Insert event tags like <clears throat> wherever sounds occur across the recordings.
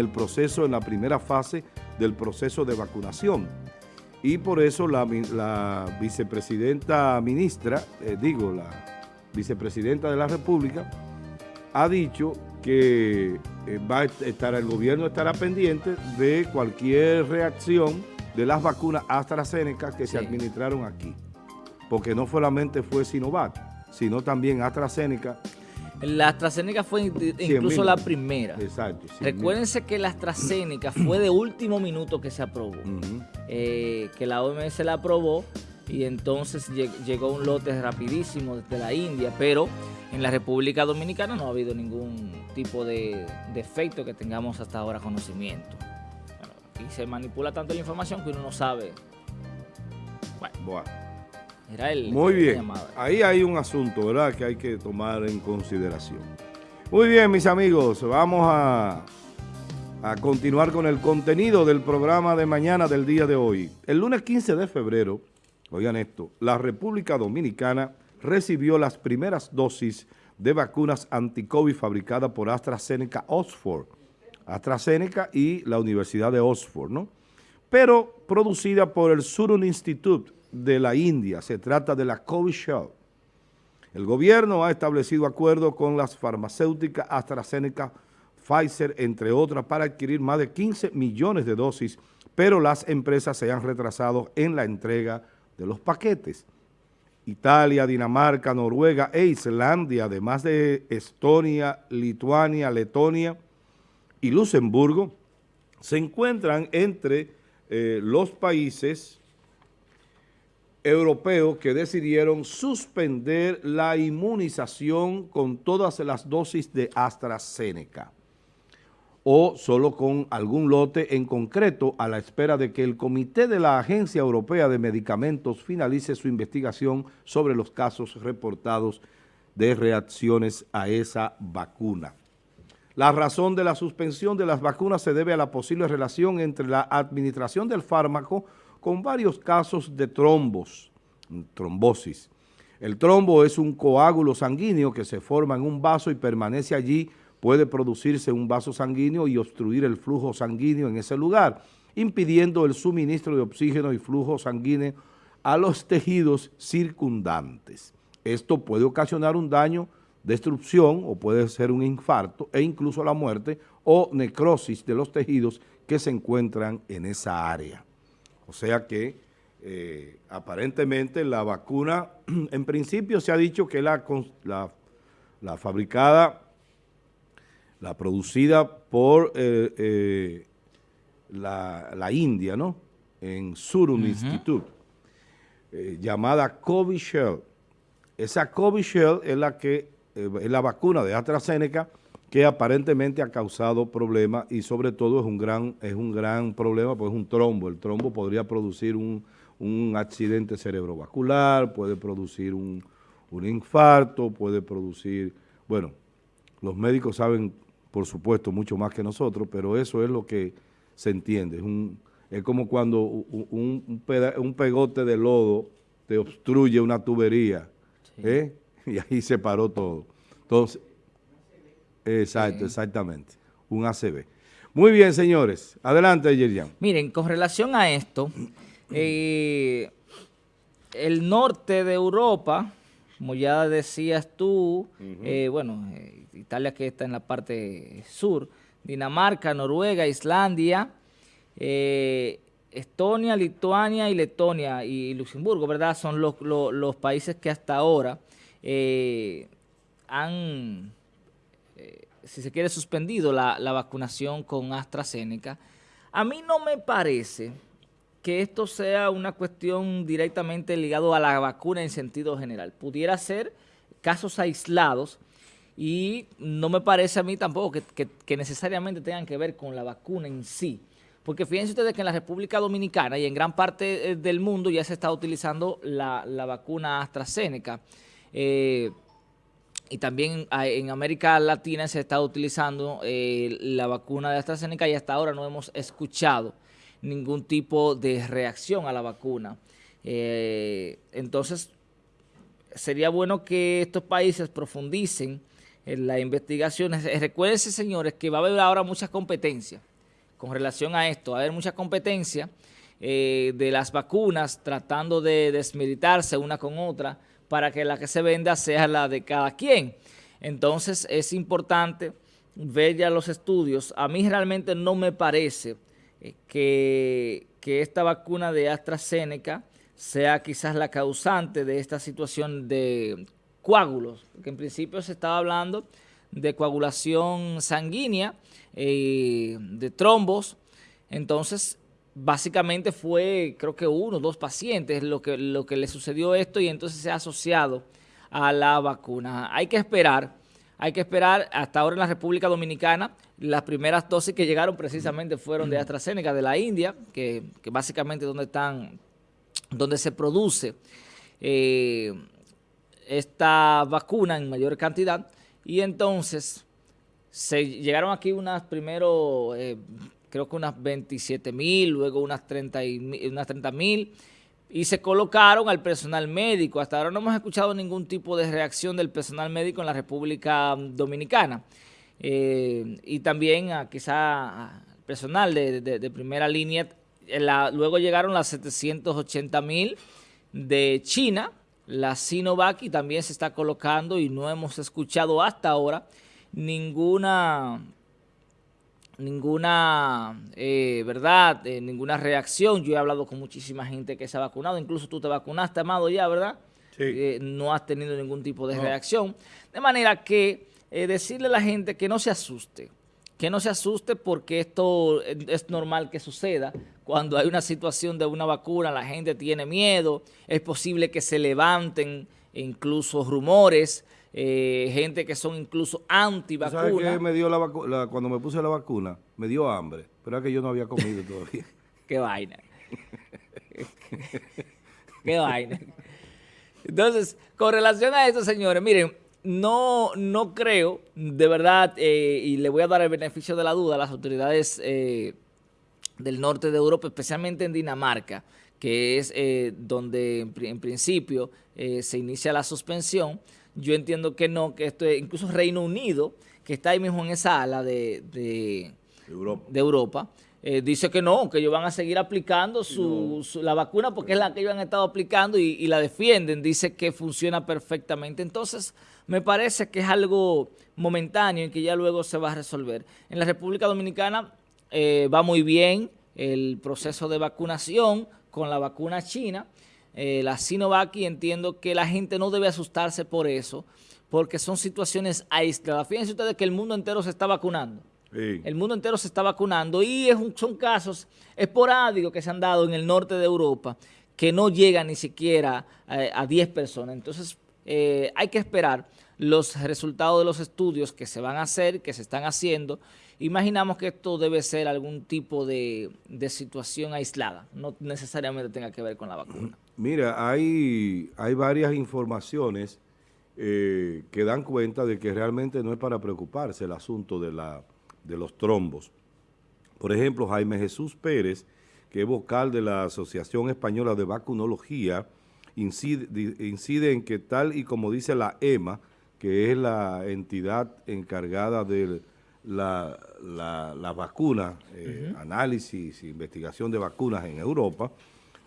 el proceso, en la primera fase del proceso de vacunación. Y por eso la, vicepresidenta ministra, eh, digo, la vicepresidenta de la República, ha dicho que eh, va a estar, el gobierno estará pendiente de cualquier reacción de las vacunas AstraZeneca que se administraron aquí. Porque no solamente fue Sinovac, sino también AstraZeneca la AstraZeneca fue incluso la primera. Exacto. Recuérdense que la AstraZeneca fue de último minuto que se aprobó. Eh, que la OMS la aprobó y entonces llegó un lote rapidísimo desde la India, pero en la República Dominicana no ha habido ningún tipo de, efecto que tengamos hasta ahora conocimiento. y se manipula tanto la información que uno no sabe. bueno. Muy bien. Ahí hay un asunto, ¿verdad?, que hay que tomar en consideración. Muy bien, mis amigos, vamos a, a continuar con el contenido del programa de mañana del día de hoy. El lunes 15 de febrero, oigan esto, la República Dominicana recibió las primeras dosis de vacunas anti-COVID fabricadas por AstraZeneca Oxford, AstraZeneca y la Universidad de Oxford, ¿no? Pero producida por el Surun Institute de la India. Se trata de la Covishield. El gobierno ha establecido acuerdos con las farmacéuticas AstraZeneca, Pfizer, entre otras, para adquirir más de 15 millones de dosis, pero las empresas se han retrasado en la entrega de los paquetes. Italia, Dinamarca, Noruega e Islandia, además de Estonia, Lituania, Letonia y Luxemburgo, se encuentran entre eh, los países europeos que decidieron suspender la inmunización con todas las dosis de AstraZeneca o solo con algún lote en concreto a la espera de que el comité de la Agencia Europea de Medicamentos finalice su investigación sobre los casos reportados de reacciones a esa vacuna. La razón de la suspensión de las vacunas se debe a la posible relación entre la administración del fármaco con varios casos de trombos, trombosis. El trombo es un coágulo sanguíneo que se forma en un vaso y permanece allí, puede producirse un vaso sanguíneo y obstruir el flujo sanguíneo en ese lugar, impidiendo el suministro de oxígeno y flujo sanguíneo a los tejidos circundantes. Esto puede ocasionar un daño, destrucción o puede ser un infarto e incluso la muerte o necrosis de los tejidos que se encuentran en esa área. O sea que eh, aparentemente la vacuna, <clears throat> en principio se ha dicho que la, la, fabricada, la producida por eh, eh, la, India, ¿no? En Surum Institute, llamada Covishield. Esa Covishield es la que es la vacuna de AstraZeneca que aparentemente ha causado problemas y sobre todo es un gran, es un gran problema, pues es un trombo. El trombo podría producir un, accidente cerebrovascular, puede producir un, infarto, puede producir, bueno, los médicos saben, por supuesto, mucho más que nosotros, pero eso es lo que se entiende. Es, un, es como cuando un, un, pegote de lodo te obstruye una tubería, ¿eh? <laughs> y ahí se paró todo. Entonces, Exacto, exactamente. Un ACB. Muy bien, señores. Adelante, Yerian. Miren, con relación a esto, eh, el norte de Europa, como ya decías tú, eh, bueno, eh, Italia que está en la parte sur, Dinamarca, Noruega, Islandia, Estonia, Lituania y Letonia y Luxemburgo, ¿verdad? Son los, los países que hasta ahora han si se quiere, suspendido la, vacunación con AstraZeneca. A mí no me parece que esto sea una cuestión directamente ligado a la vacuna en sentido general. Pudiera ser casos aislados y no me parece a mí tampoco que, necesariamente tengan que ver con la vacuna en sí. Porque fíjense ustedes que en la República Dominicana y en gran parte eh, del mundo ya se está utilizando la, vacuna AstraZeneca. Eh, y también en América Latina se está utilizando eh, la vacuna de AstraZeneca y hasta ahora no hemos escuchado ningún tipo de reacción a la vacuna. Eh, entonces, sería bueno que estos países profundicen en las investigaciones. Recuerden, señores, que va a haber ahora muchas competencias con relación a esto. Va a haber mucha competencia eh, de las vacunas tratando de desmilitarse una con otra para que la que se venda sea la de cada quien. Entonces es importante ver ya los estudios. A mí realmente no me parece eh, que, que esta vacuna de AstraZeneca sea quizás la causante de esta situación de coágulos, porque en principio se estaba hablando de coagulación sanguínea, eh, de trombos, entonces básicamente fue creo que uno dos pacientes lo que, lo que le sucedió esto y entonces se ha asociado a la vacuna. Hay que esperar, hay que esperar hasta ahora en la República Dominicana, las primeras dosis que llegaron precisamente fueron de AstraZeneca, de la India, que, que básicamente donde están, donde se produce eh, esta vacuna en mayor cantidad y entonces se llegaron aquí unas primero, eh, creo que unas 27 mil, luego unas 30 mil y se colocaron al personal médico. Hasta ahora no hemos escuchado ningún tipo de reacción del personal médico en la República Dominicana. Eh, y también a, quizá al personal de, primera línea. luego llegaron las 780 mil de China, la Sinovac y también se está colocando y no hemos escuchado hasta ahora ninguna ninguna, eh, ¿verdad? Eh, ninguna reacción. Yo he hablado con muchísima gente que se ha vacunado, incluso tú te vacunaste, Amado, ya, ¿verdad? Sí. Eh, no has tenido ningún tipo de reacción. De manera que decirle a la gente que no se asuste, que no se asuste porque esto es normal que suceda. Cuando hay una situación de una vacuna, la gente tiene miedo, es posible que se levanten incluso rumores, eh, gente que son incluso anti-vacuna. ¿Sabes qué me dio la, cuando me puse la vacuna? Me dio hambre, pero es que yo no había comido <laughs> todavía. qué vaina. qué vaina. Entonces, con relación a eso, señores, miren, no, no creo, de verdad, eh, y le voy a dar el beneficio de la duda a las autoridades eh, del norte de Europa, especialmente en Dinamarca, que es eh, donde en, principio se inicia la suspensión. Yo entiendo que no, que esto es incluso Reino Unido, que está ahí mismo en esa ala de, de, Europa, dice que no, que ellos van a seguir aplicando su, la vacuna porque es la que ellos han estado aplicando y, y, la defienden, dice que funciona perfectamente. Entonces, me parece que es algo momentáneo y que ya luego se va a resolver. En la República Dominicana eh, va muy bien el proceso de vacunación con la vacuna china, eh, la Sinovac, y entiendo que la gente no debe asustarse por eso, porque son situaciones aisladas. Fíjense ustedes que el mundo entero se está vacunando. El mundo entero se está vacunando y son casos esporádicos que se han dado en el norte de Europa que no llegan ni siquiera eh, a 10 personas. Entonces, eh, hay que esperar los resultados de los estudios que se van a hacer, que se están haciendo. Imaginamos que esto debe ser algún tipo de, situación aislada, no necesariamente tenga que ver con la vacuna. Mira, hay, hay varias informaciones eh, que dan cuenta de que realmente no es para preocuparse el asunto de, la, de los trombos. Por ejemplo, Jaime Jesús Pérez, que es vocal de la Asociación Española de Vacunología, incide, en que tal y como dice la EMA, que es la entidad encargada de la, la, vacuna, eh, análisis e investigación de vacunas en Europa,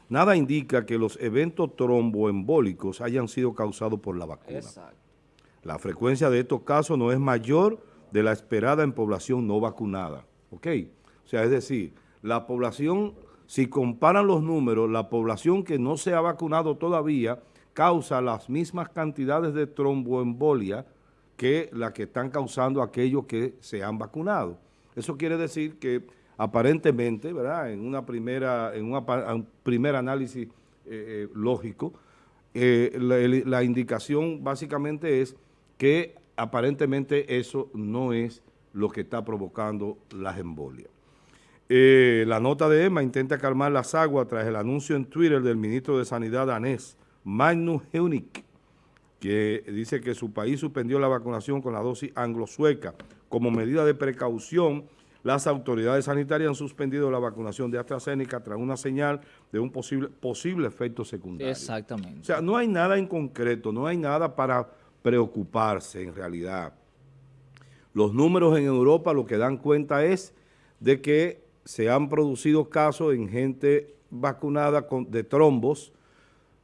nada indica que los eventos tromboembólicos hayan sido causados por la vacuna. La frecuencia de estos casos no es mayor de la esperada en población no vacunada. ¿Ok? O sea, es decir, la población si comparan los números, la población que no se ha vacunado todavía causa las mismas cantidades de tromboembolia que la que están causando aquellos que se han vacunado. Eso quiere decir que aparentemente, ¿verdad? En una primera, en un primer análisis eh, eh, lógico, eh, la indicación básicamente es que aparentemente eso no es lo que está provocando las embolias. La nota de EMA intenta calmar las aguas tras el anuncio en Twitter del ministro de Sanidad danés, Magnus Heunicke, que dice que su país suspendió la vacunación con la dosis anglo-sueca. Como medida de precaución, las autoridades sanitarias han suspendido la vacunación de AstraZeneca tras una señal de un posible, posible efecto secundario. Exactamente. O sea, no hay nada en concreto, no hay nada para preocuparse en realidad. Los números en Europa lo que dan cuenta es de que se han producido casos en gente vacunada con, de trombos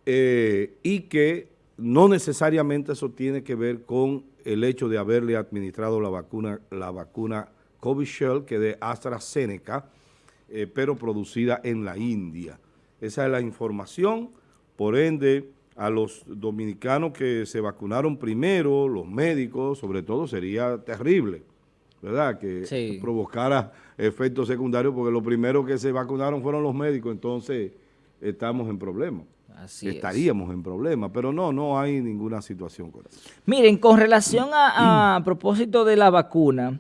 eh, y que no necesariamente eso tiene que ver con el hecho de haberle administrado la vacuna, la vacuna Covishield, que de AstraZeneca, eh, pero producida en la India. Esa es la información, por ende, a los dominicanos que se vacunaron primero, los médicos, sobre todo, sería terrible, ¿verdad? Que provocara efectos secundarios, porque los primeros que se vacunaron fueron los médicos, entonces estamos en problemas. Estaríamos en problemas, pero no, no hay ninguna situación con eso. Miren, con relación a, a propósito de la vacuna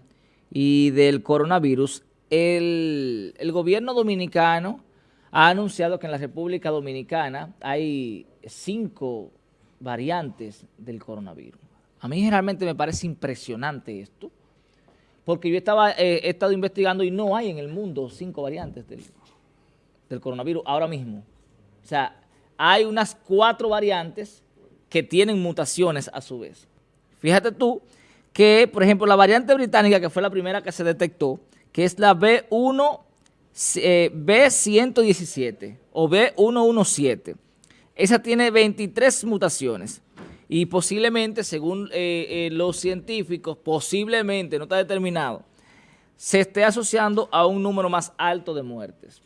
y del coronavirus, el, el gobierno dominicano ha anunciado que en la República Dominicana hay cinco variantes del coronavirus. A mí generalmente me parece impresionante esto, porque yo estaba, eh, he estado investigando y no hay en el mundo cinco variantes del, del coronavirus ahora mismo. O sea, hay unas cuatro variantes que tienen mutaciones a su vez. Fíjate tú que, por ejemplo, la variante británica, que fue la primera que se detectó, que es la B1, eh, B117 o B117, esa tiene 23 mutaciones y posiblemente, según eh, eh, los científicos, posiblemente, no está determinado, se esté asociando a un número más alto de muertes.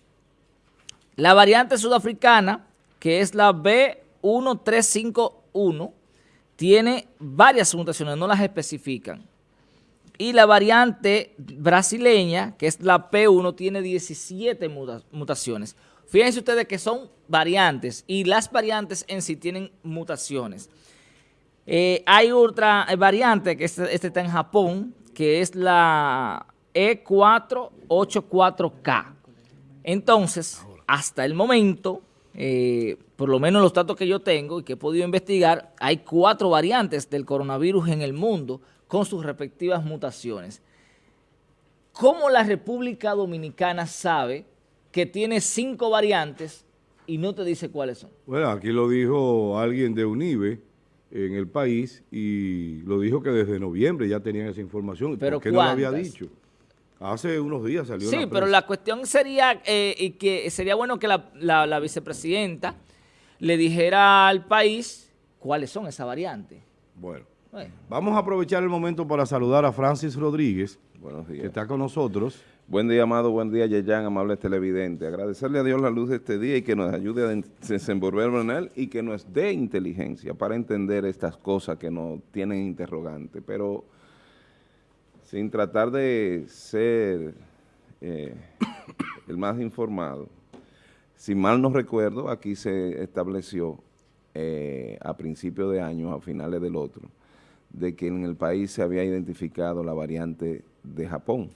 La variante sudafricana, que es la B1351, tiene varias mutaciones, no las especifican. Y la variante brasileña, que es la P1, tiene 17 mutaciones. Fíjense ustedes que son variantes y las variantes en sí tienen mutaciones. Eh, hay otra variante que este, este, está en Japón, que es la E484K. Entonces, hasta el momento, eh, por lo menos los datos que yo tengo y que he podido investigar, hay cuatro variantes del coronavirus en el mundo con sus respectivas mutaciones. ¿Cómo la República Dominicana sabe que tiene cinco variantes y no te dice cuáles son. Bueno, aquí lo dijo alguien de UNIBE en el país y lo dijo que desde noviembre ya tenían esa información. ¿Pero ¿Por qué no lo había dicho? Hace unos días salió Sí, pero la cuestión sería eh, y que sería bueno que la, vicepresidenta le dijera al país cuáles son esas variantes. Bueno, vamos a aprovechar el momento para saludar a Francis Rodríguez, que está con nosotros. Buen día, amado, buen día, Yeyan, amables televidentes. Agradecerle a Dios la luz de este día y que nos ayude a desenvolverlo en él y que nos dé inteligencia para entender estas cosas que nos tienen interrogantes. Pero sin tratar de ser eh, el más informado, si mal no recuerdo, aquí se estableció eh, a principios de año, a finales del otro, de que en el país se había identificado la variante de Japón.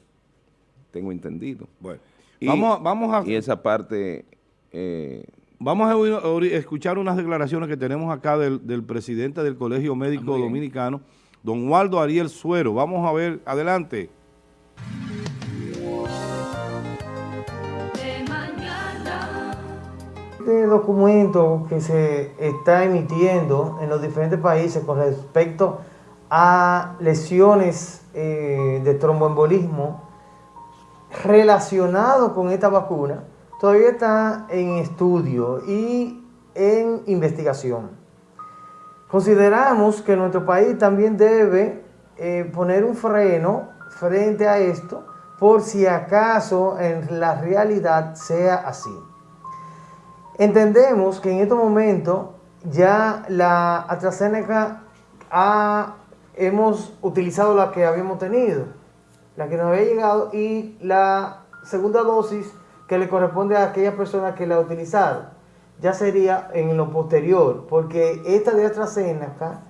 Tengo entendido. Bueno, y, vamos, vamos a... Y esa parte... Eh, vamos a, escuchar unas declaraciones que tenemos acá del, presidente del Colegio Médico Dominicano, don Waldo Ariel Suero. Vamos a ver, adelante. Este documento que se está emitiendo en los diferentes países con respecto a lesiones eh, de tromboembolismo relacionado con esta vacuna todavía está en estudio y en investigación. Consideramos que nuestro país también debe eh, poner un freno frente a esto por si acaso en la realidad sea así. Entendemos que en este momento ya la AstraZeneca ha, hemos utilizado la que habíamos tenido la que nos había llegado, y la segunda dosis que le corresponde a aquella persona que la ha utilizado. Ya sería en lo posterior, porque esta de AstraZeneca,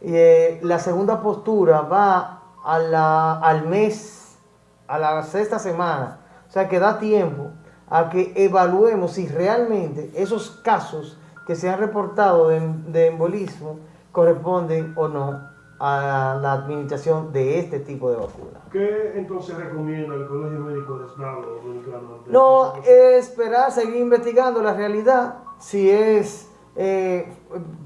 eh, la segunda postura va al mes, a la sexta semana. O sea que da tiempo a que evaluemos si realmente esos casos que se han reportado de embolismo corresponden o no a la administración de este tipo de vacuna. ¿Qué entonces recomienda el Colegio Médico de Estado Dominicano? No, esperar, seguir investigando la realidad, si es eh,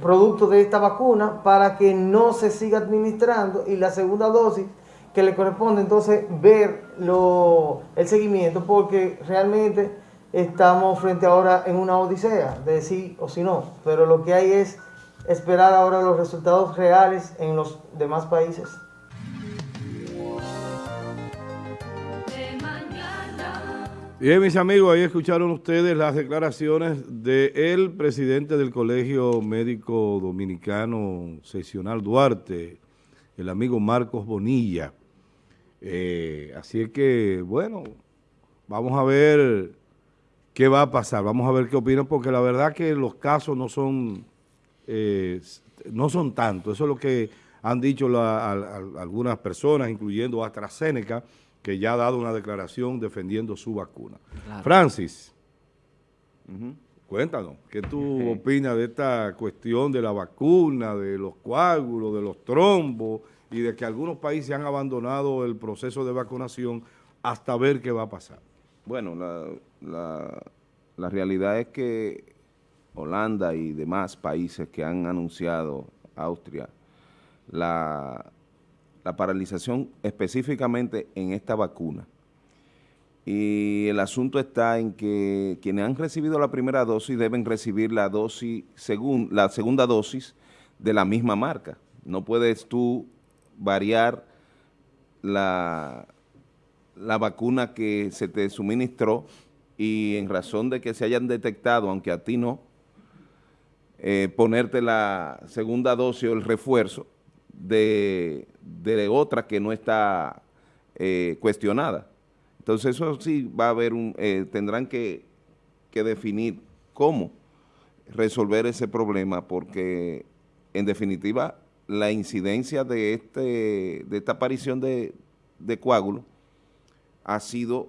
producto de esta vacuna, para que no se siga administrando y la segunda dosis que le corresponde entonces ver lo, el seguimiento porque realmente estamos frente ahora en una odisea de sí o si no, pero lo que hay es esperar ahora los resultados reales en los demás países. Bien, mis amigos, ahí escucharon ustedes las declaraciones del presidente del Colegio Médico Dominicano Seccional Duarte, el amigo Marcos Bonilla. Eh, así es que, bueno, vamos a ver qué va a pasar, vamos a ver qué opinan, porque la verdad que los casos no son, eh, no son tantos, eso es lo que han dicho algunas personas, incluyendo AstraZeneca, que ya ha dado una declaración defendiendo su vacuna. Francis, cuéntanos, ¿qué tú <laughs> opinas de esta cuestión de la vacuna, de los coágulos, de los trombos y de que algunos países han abandonado el proceso de vacunación hasta ver qué va a pasar? Bueno, la, la realidad es que Holanda y demás países que han anunciado, Austria, la la paralización específicamente en esta vacuna. Y el asunto está en que quienes han recibido la primera dosis deben recibir la, dosis la segunda dosis de la misma marca. No puedes tú variar la, la vacuna que se te suministró y en razón de que se hayan detectado, aunque a ti no, eh, ponerte la segunda dosis o el refuerzo de, otra que no está eh, cuestionada. Entonces eso sí va a haber un, eh, tendrán que, definir cómo resolver ese problema porque en definitiva la incidencia de, este, de esta aparición de, de coágulo ha sido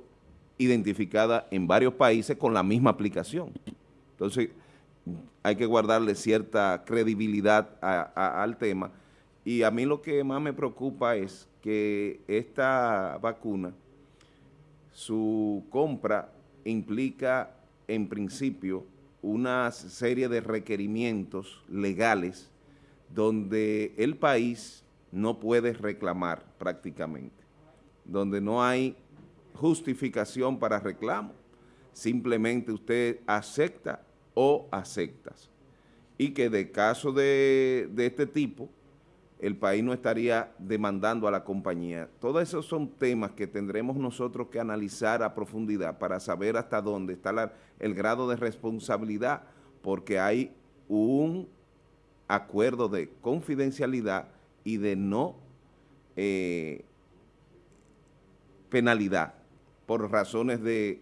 identificada en varios países con la misma aplicación. Entonces hay que guardarle cierta credibilidad al tema. Y a mí lo que más me preocupa es que esta vacuna, su compra implica en principio una serie de requerimientos legales donde el país no puede reclamar prácticamente, donde no hay justificación para reclamo, simplemente usted acepta o aceptas. Y que de caso de, de este tipo, el país no estaría demandando a la compañía. Todos esos son temas que tendremos nosotros que analizar a profundidad para saber hasta dónde está el grado de responsabilidad, porque hay un acuerdo de confidencialidad y de no eh, penalidad por razones de,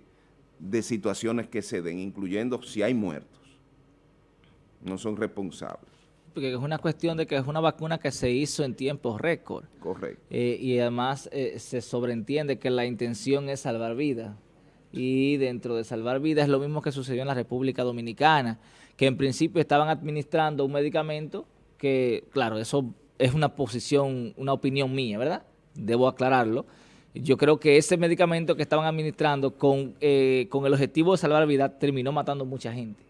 de situaciones que se den, incluyendo si hay muertos. No son responsables porque es una cuestión de que es una vacuna que se hizo en tiempos récord. Correcto. Eh, y además eh, se sobreentiende que la intención es salvar vidas. Y dentro de salvar vidas es lo mismo que sucedió en la República Dominicana, que en principio estaban administrando un medicamento que, claro, eso es una posición, una opinión mía, ¿verdad? Debo aclararlo. Yo creo que ese medicamento que estaban administrando con, eh, con el objetivo de salvar vidas terminó matando mucha gente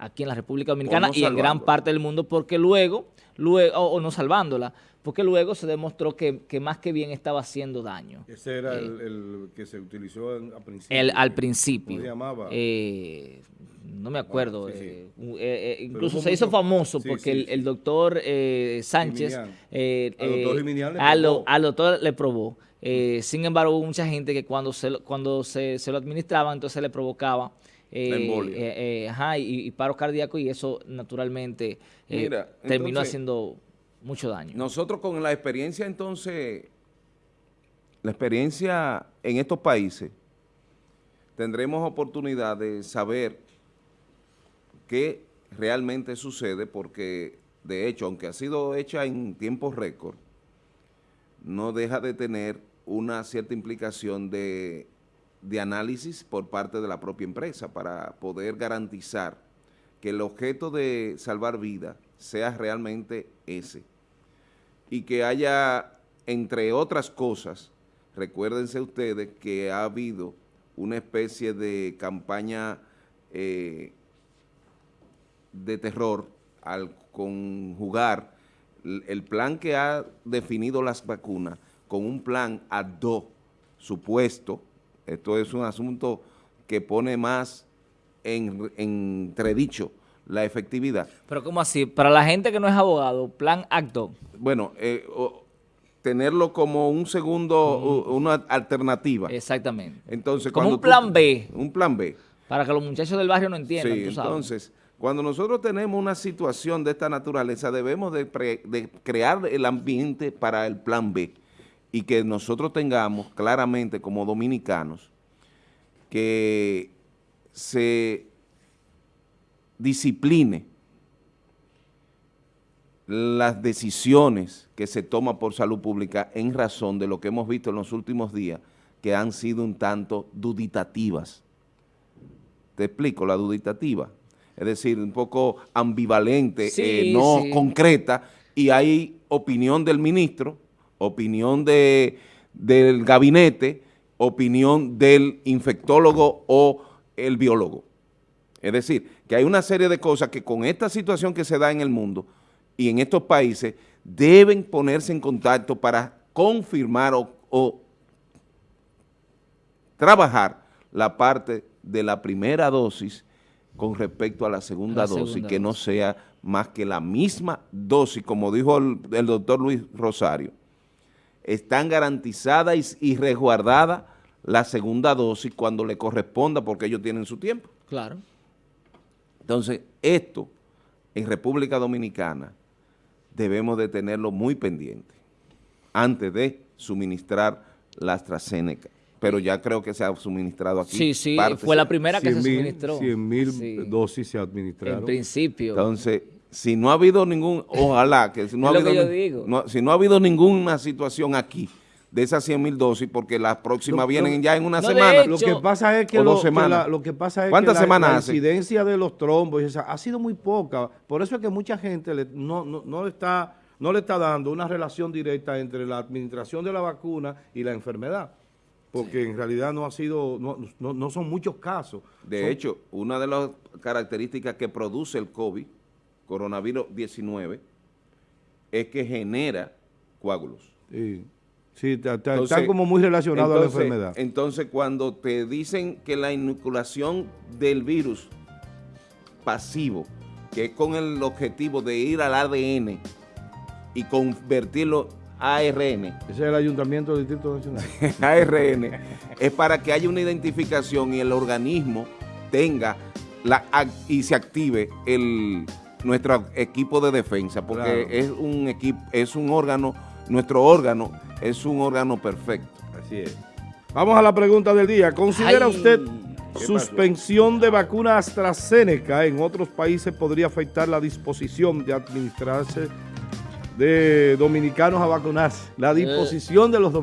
aquí en la República Dominicana y en gran parte del mundo, porque luego, luego o, no salvándola, porque luego se demostró que, más que bien estaba haciendo daño. Ese era el, eh, que se utilizó al principio. El, al principio. ¿Cómo se llamaba? Eh, no me acuerdo. Eh, incluso se hizo famoso porque el, doctor Sánchez al, doctor al, doctor le probó. sin embargo, hubo mucha gente que cuando se, cuando se, se lo administraban, entonces le provocaba eh, eh, ajá, y, paro cardíaco y eso naturalmente eh, terminó haciendo mucho daño. Nosotros con la experiencia entonces, la experiencia en estos países, tendremos oportunidad de saber qué realmente sucede porque de hecho, aunque ha sido hecha en tiempos récord, no deja de tener una cierta implicación de de análisis por parte de la propia empresa para poder garantizar que el objeto de salvar vida sea realmente ese y que haya, entre otras cosas, recuérdense ustedes que ha habido una especie de campaña eh, de terror al conjugar el plan que ha definido las vacunas con un plan ad dos supuesto. Esto es un asunto que pone más en entredicho la efectividad. Pero ¿cómo así? Para la gente que no es abogado, plan acto. Bueno, eh, o- tenerlo como un segundo, una alternativa. Exactamente. Entonces, Como cuando un tú- plan B. Un plan B. Para que los muchachos del barrio no entiendan, Sí, tú sabes. entonces, cuando nosotros tenemos una situación de esta naturaleza, debemos de, pre- de crear el ambiente para el plan B y que nosotros tengamos claramente como dominicanos que se discipline las decisiones que se toman por salud pública en razón de lo que hemos visto en los últimos días que han sido un tanto duditativas. Te explico, la duditativa. Es decir, un poco ambivalente, Sí, eh, no sí. concreta, y hay opinión del ministro, opinión de, del gabinete, opinión del infectólogo o el biólogo. Es decir, que hay una serie de cosas que con esta situación que se da en el mundo y en estos países deben ponerse en contacto para confirmar o, o trabajar la parte de la primera dosis con respecto a la segunda La dosis, segunda que no sea más que la misma dosis, como dijo el, el doctor Luis Rosario, están garantizadas y, y resguardadas la segunda dosis cuando le corresponda porque ellos tienen su tiempo. Claro. Entonces, esto en República Dominicana debemos de tenerlo muy pendiente antes de suministrar la AstraZeneca. Pero ya creo que se ha suministrado aquí. Sí, sí, parte, fue la primera que se 100.000 suministró. 100.000 Sí. dosis se En administraron. principio. Entonces, si no ha habido ningún, ojalá que si no, ha habido, que yo ni- digo. no- si no ha habido ninguna situación aquí de esas 100 mil dosis, porque las próximas Lo- vienen lo- ya en una No, semana. hecho, Lo que pasa es que, lo, que la, lo que pasa es ¿Cuántas que la, semanas la hace? incidencia de los trombos y esa, ha sido muy poca. Por eso es que mucha gente le- no, no, no le está, no le está dando una relación directa entre la administración de la vacuna y la enfermedad. Porque en realidad no ha sido, no, no, no son muchos casos. De Son- hecho, una de las características que produce el COVID, coronavirus 19, es que genera coágulos. Sí, sí está, está- Entonces- está como muy relacionado entonces- a la enfermedad. Entonces, cuando te dicen que la inoculación del virus pasivo, que es con el objetivo de ir al ADN y convertirlo a ARN, Ese es el Ayuntamiento del Distrito Nacional. <laughs> ARN, es para que haya una identificación y el organismo tenga la y se active el nuestro equipo de defensa, porque Claro. es un equipo, es un órgano, nuestro órgano es un órgano perfecto. Así es. Vamos a la pregunta del día. ¿Considera Ay. usted pasó? suspensión de vacuna AstraZeneca en otros países podría afectar la disposición de administrarse de dominicanos a vacunarse? La disposición de los dominicanos.